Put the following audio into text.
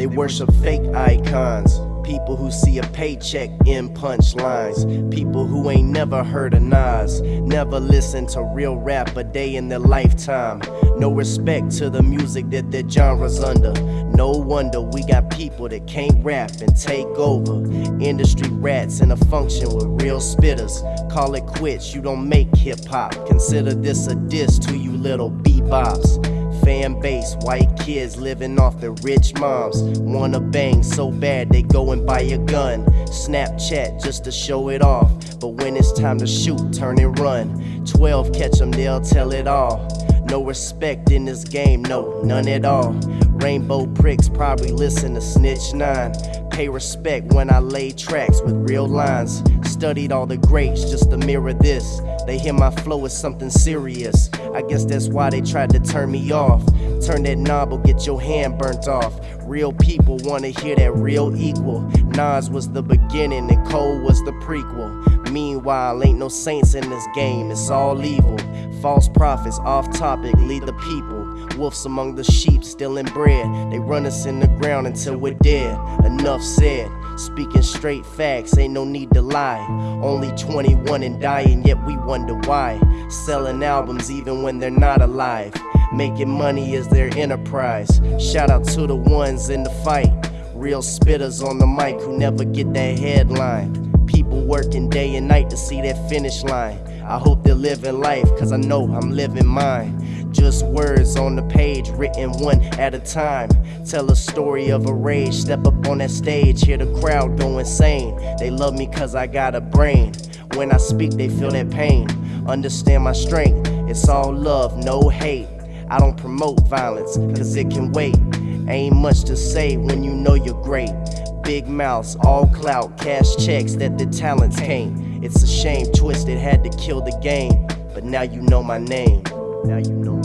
They worship fake icons. People who see a paycheck in punchlines. People who ain't never heard of Nas. Never listen to real rap a day in their lifetime. No respect to the music that their genre's under. No wonder we got people that can't rap and take over. Industry rats in a function with real spitters. Call it quits, you don't make hip hop. Consider this a diss to you little bebops fan base, white kids living off their rich moms. Wanna bang so bad they go and buy a gun. Snapchat just to show it off. But when it's time to shoot, turn and run. 12 catch them, they'll tell it all. No respect in this game, no, none at all. Rainbow pricks probably listen to Snitch 9. Pay respect when I lay tracks with real lines. Studied all the greats just to mirror this. They hear my flow as something serious. I guess that's why they tried to turn me off. Turn that knob or get your hand burnt off. Real people wanna hear that real equal. Nas was the beginning and Cole was the prequel. Meanwhile, ain't no saints in this game, it's all evil. False prophets, off topic, lead the people. Wolves among the sheep, stealing bread. They run us in the ground until we're dead. Enough said. Speaking straight facts, ain't no need to lie. Only 21 and dying, yet we wonder why. Selling albums even when they're not alive. Making money is their enterprise. Shout out to the ones in the fight. Real spitters on the mic who never get that headline. People working day and night to see that finish line. I hope they're living life, cause I know I'm living mine. Just words on the page, written one at a time. Tell a story of a rage, step up on that stage, hear the crowd go insane. They love me cause I got a brain. When I speak, they feel that pain. Understand my strength, it's all love, no hate. I don't promote violence, cause it can wait. Ain't much to say when you know you're great. Big mouths, all clout, cash checks that the talents can't. It's a shame Twiztid had to kill the game, but now you know my name. Now you know